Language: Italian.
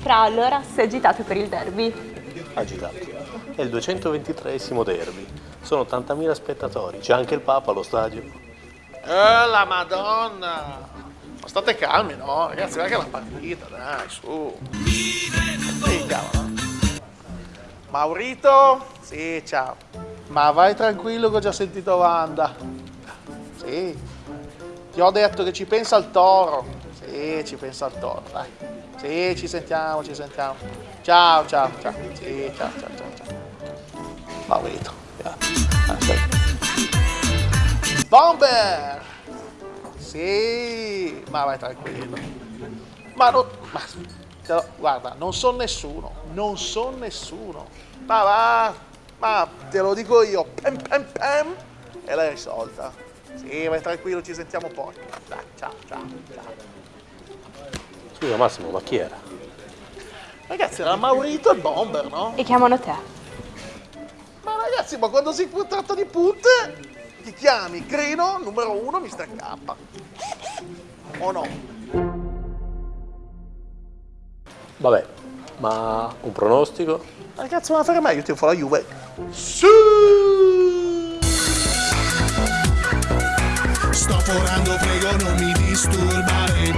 Fra allora si è agitato per il derby. Agitato. È il 223esimo derby. Sono 80.000 spettatori. C'è anche il Papa allo stadio. Eh, la madonna! Ma state calmi, no? Ragazzi, guarda che è la partita, dai, su. Ehi, cavolo. Maurito? Sì, ciao. Ma vai tranquillo che ho già sentito Wanda. Sì. Ti ho detto che ci pensa il toro. Sì, ci pensa il toro, dai. Sì, ci sentiamo, ci sentiamo. Ciao, ciao, ciao. Sì, ciao, ciao, ciao, ciao. Aspetta. Bomber! Sì, ma vai tranquillo. Ma non... Ma, guarda, non so nessuno, non so nessuno. Ma va, ma te lo dico io, pem pem pem, e l'hai risolta. Sì, vai tranquillo, ci sentiamo poi. Dai, ciao, ciao, ciao. Scusa Massimo, ma chi era? Ragazzi, era Maurito e Bomber, no? E chiamano te. Ma ragazzi, ma quando si tratta di punte, ti chiami Crino, numero uno, Mr. K. O no? Vabbè, ma un pronostico? Ma che cazzo vuoi fare mai? Io ti la Juve. Sì! Forando, prego non mi disturbare